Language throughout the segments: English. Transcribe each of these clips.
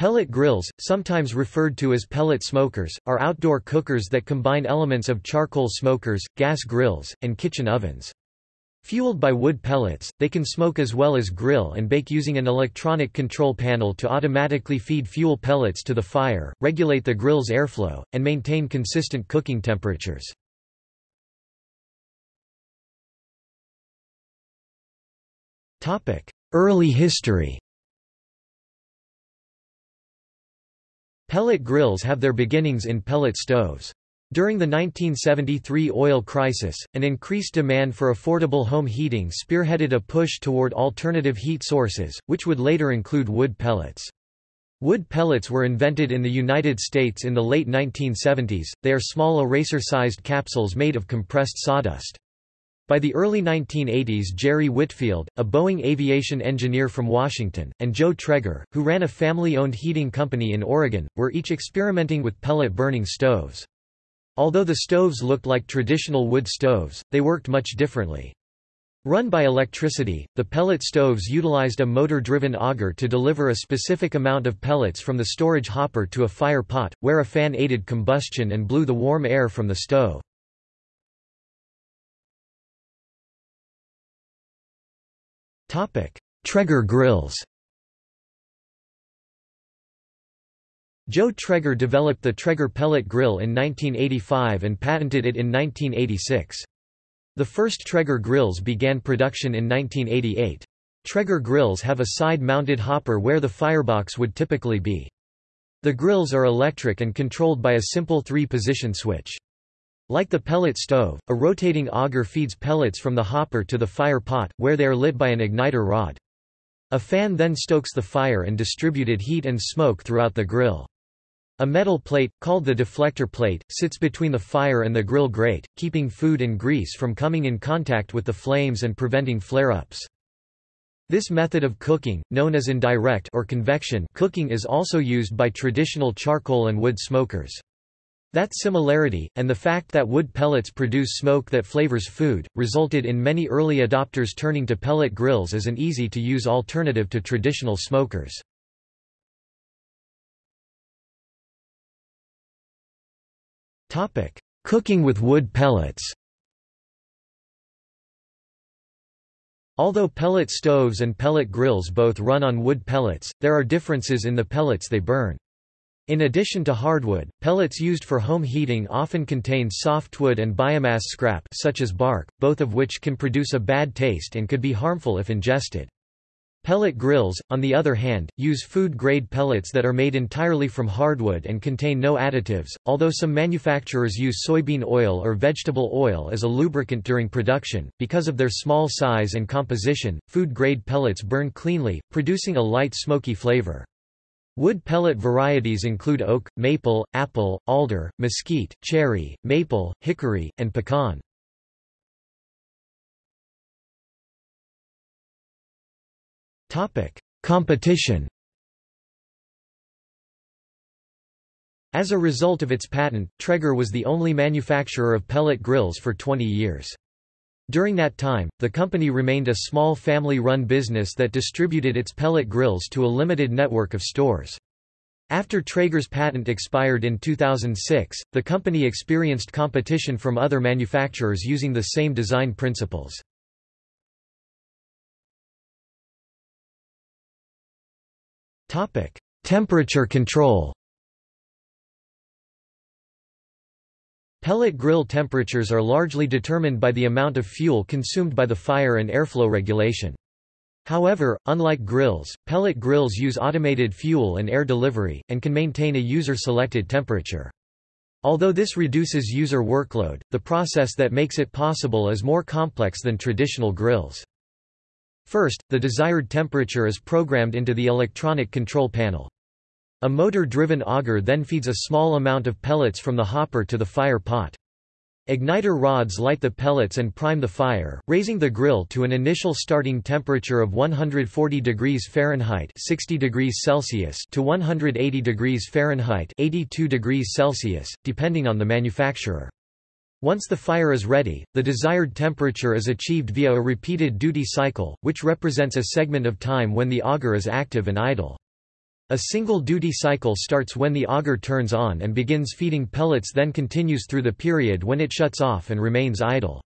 Pellet grills, sometimes referred to as pellet smokers, are outdoor cookers that combine elements of charcoal smokers, gas grills, and kitchen ovens. Fueled by wood pellets, they can smoke as well as grill and bake using an electronic control panel to automatically feed fuel pellets to the fire, regulate the grill's airflow, and maintain consistent cooking temperatures. Early history Pellet grills have their beginnings in pellet stoves. During the 1973 oil crisis, an increased demand for affordable home heating spearheaded a push toward alternative heat sources, which would later include wood pellets. Wood pellets were invented in the United States in the late 1970s, they are small eraser-sized capsules made of compressed sawdust. By the early 1980s Jerry Whitfield, a Boeing aviation engineer from Washington, and Joe Traeger, who ran a family-owned heating company in Oregon, were each experimenting with pellet-burning stoves. Although the stoves looked like traditional wood stoves, they worked much differently. Run by electricity, the pellet stoves utilized a motor-driven auger to deliver a specific amount of pellets from the storage hopper to a fire pot, where a fan aided combustion and blew the warm air from the stove. Traeger grills Joe Traeger developed the Traeger pellet grill in 1985 and patented it in 1986. The first Traeger grills began production in 1988. Traeger grills have a side-mounted hopper where the firebox would typically be. The grills are electric and controlled by a simple three-position switch. Like the pellet stove, a rotating auger feeds pellets from the hopper to the fire pot, where they are lit by an igniter rod. A fan then stokes the fire and distributed heat and smoke throughout the grill. A metal plate, called the deflector plate, sits between the fire and the grill grate, keeping food and grease from coming in contact with the flames and preventing flare-ups. This method of cooking, known as indirect or convection cooking is also used by traditional charcoal and wood smokers. That similarity, and the fact that wood pellets produce smoke that flavors food, resulted in many early adopters turning to pellet grills as an easy-to-use alternative to traditional smokers. Cooking with wood pellets Although pellet stoves and pellet grills both run on wood pellets, there are differences in the pellets they burn. In addition to hardwood, pellets used for home heating often contain softwood and biomass scrap such as bark, both of which can produce a bad taste and could be harmful if ingested. Pellet grills, on the other hand, use food-grade pellets that are made entirely from hardwood and contain no additives, although some manufacturers use soybean oil or vegetable oil as a lubricant during production. Because of their small size and composition, food-grade pellets burn cleanly, producing a light smoky flavor. Wood pellet varieties include oak, maple, apple, alder, mesquite, cherry, maple, hickory, and pecan. Competition As a result of its patent, Traeger was the only manufacturer of pellet grills for 20 years. During that time, the company remained a small family-run business that distributed its pellet grills to a limited network of stores. After Traeger's patent expired in 2006, the company experienced competition from other manufacturers using the same design principles. Temperature control Pellet grill temperatures are largely determined by the amount of fuel consumed by the fire and airflow regulation. However, unlike grills, pellet grills use automated fuel and air delivery, and can maintain a user-selected temperature. Although this reduces user workload, the process that makes it possible is more complex than traditional grills. First, the desired temperature is programmed into the electronic control panel. A motor-driven auger then feeds a small amount of pellets from the hopper to the fire pot. Igniter rods light the pellets and prime the fire, raising the grill to an initial starting temperature of 140 degrees Fahrenheit 60 degrees Celsius to 180 degrees Fahrenheit 82 degrees Celsius, depending on the manufacturer. Once the fire is ready, the desired temperature is achieved via a repeated duty cycle, which represents a segment of time when the auger is active and idle. A single duty cycle starts when the auger turns on and begins feeding pellets then continues through the period when it shuts off and remains idle.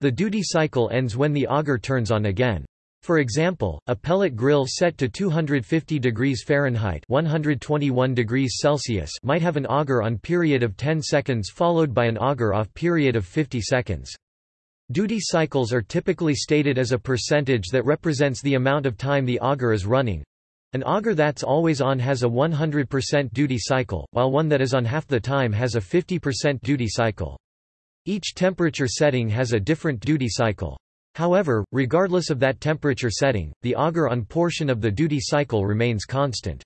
The duty cycle ends when the auger turns on again. For example, a pellet grill set to 250 degrees Fahrenheit 121 degrees Celsius might have an auger on period of 10 seconds followed by an auger off period of 50 seconds. Duty cycles are typically stated as a percentage that represents the amount of time the auger is running. An auger that's always on has a 100% duty cycle, while one that is on half the time has a 50% duty cycle. Each temperature setting has a different duty cycle. However, regardless of that temperature setting, the auger-on portion of the duty cycle remains constant.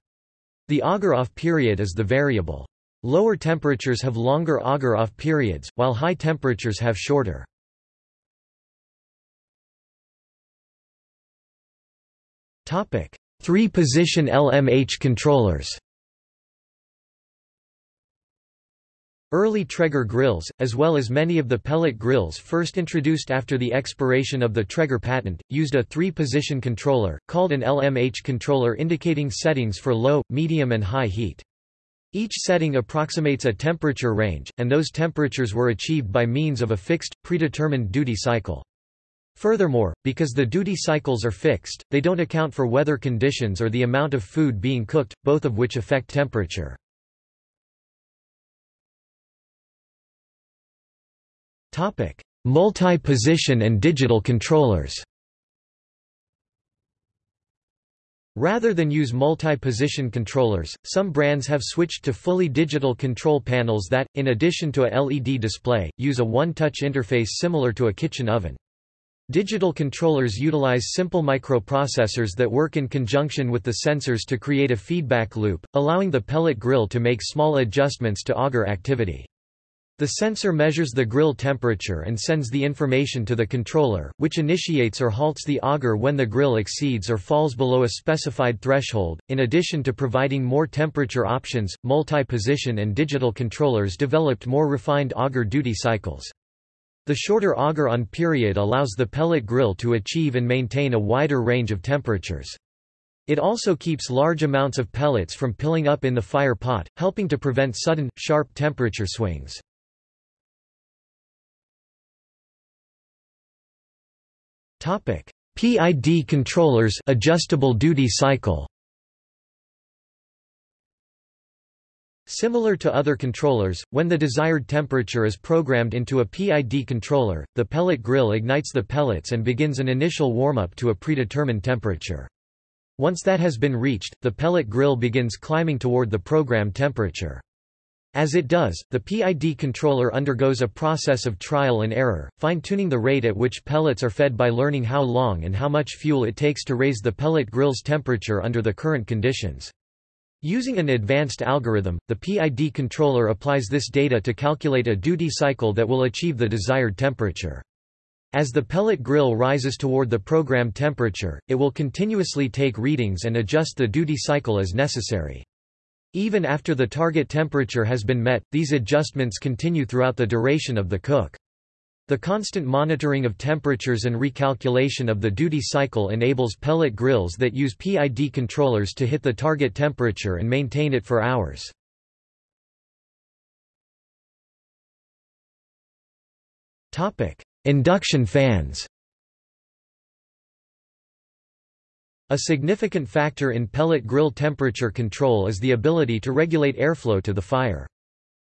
The auger-off period is the variable. Lower temperatures have longer auger-off periods, while high temperatures have shorter. Three-position LMH controllers Early Traeger grills, as well as many of the pellet grills first introduced after the expiration of the Traeger patent, used a three-position controller, called an LMH controller indicating settings for low, medium and high heat. Each setting approximates a temperature range, and those temperatures were achieved by means of a fixed, predetermined duty cycle. Furthermore, because the duty cycles are fixed, they don't account for weather conditions or the amount of food being cooked, both of which affect temperature. Multi-position and digital controllers Rather than use multi-position controllers, some brands have switched to fully digital control panels that, in addition to a LED display, use a one-touch interface similar to a kitchen oven. Digital controllers utilize simple microprocessors that work in conjunction with the sensors to create a feedback loop, allowing the pellet grill to make small adjustments to auger activity. The sensor measures the grill temperature and sends the information to the controller, which initiates or halts the auger when the grill exceeds or falls below a specified threshold. In addition to providing more temperature options, multi-position and digital controllers developed more refined auger duty cycles. The shorter auger-on period allows the pellet grill to achieve and maintain a wider range of temperatures. It also keeps large amounts of pellets from piling up in the fire pot, helping to prevent sudden, sharp temperature swings. PID controllers adjustable duty cycle. Similar to other controllers, when the desired temperature is programmed into a PID controller, the pellet grill ignites the pellets and begins an initial warm-up to a predetermined temperature. Once that has been reached, the pellet grill begins climbing toward the programmed temperature. As it does, the PID controller undergoes a process of trial and error, fine-tuning the rate at which pellets are fed by learning how long and how much fuel it takes to raise the pellet grill's temperature under the current conditions. Using an advanced algorithm, the PID controller applies this data to calculate a duty cycle that will achieve the desired temperature. As the pellet grill rises toward the programmed temperature, it will continuously take readings and adjust the duty cycle as necessary. Even after the target temperature has been met, these adjustments continue throughout the duration of the cook. The constant monitoring of temperatures and recalculation of the duty cycle enables pellet grills that use PID controllers to hit the target temperature and maintain it for hours. Induction fans A significant factor in pellet grill temperature control is the ability to regulate airflow to the fire.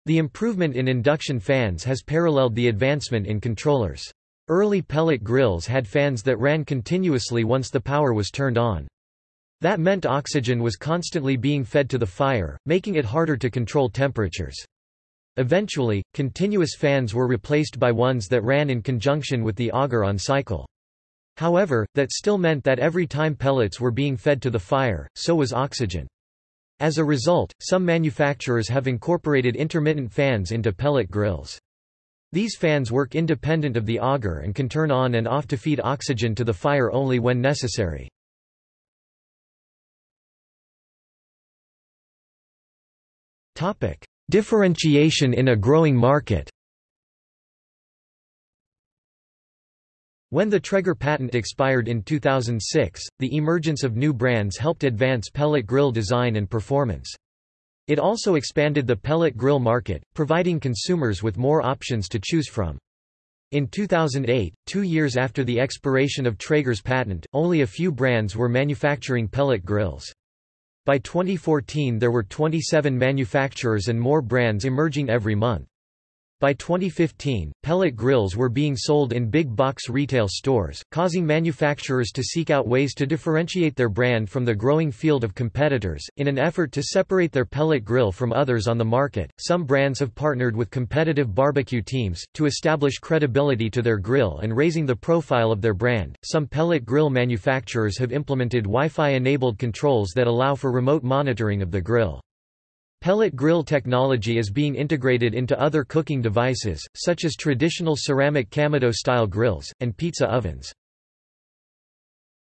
The improvement in induction fans has paralleled the advancement in controllers. Early pellet grills had fans that ran continuously once the power was turned on. That meant oxygen was constantly being fed to the fire, making it harder to control temperatures. Eventually, continuous fans were replaced by ones that ran in conjunction with the auger-on cycle. However, that still meant that every time pellets were being fed to the fire, so was oxygen. As a result, some manufacturers have incorporated intermittent fans into pellet grills. These fans work independent of the auger and can turn on and off to feed oxygen to the fire only when necessary. Differentiation in a growing market When the Traeger patent expired in 2006, the emergence of new brands helped advance pellet grill design and performance. It also expanded the pellet grill market, providing consumers with more options to choose from. In 2008, two years after the expiration of Traeger's patent, only a few brands were manufacturing pellet grills. By 2014 there were 27 manufacturers and more brands emerging every month. By 2015, pellet grills were being sold in big box retail stores, causing manufacturers to seek out ways to differentiate their brand from the growing field of competitors. In an effort to separate their pellet grill from others on the market, some brands have partnered with competitive barbecue teams to establish credibility to their grill and raising the profile of their brand. Some pellet grill manufacturers have implemented Wi-Fi enabled controls that allow for remote monitoring of the grill. Pellet grill technology is being integrated into other cooking devices, such as traditional ceramic Kamado-style grills, and pizza ovens.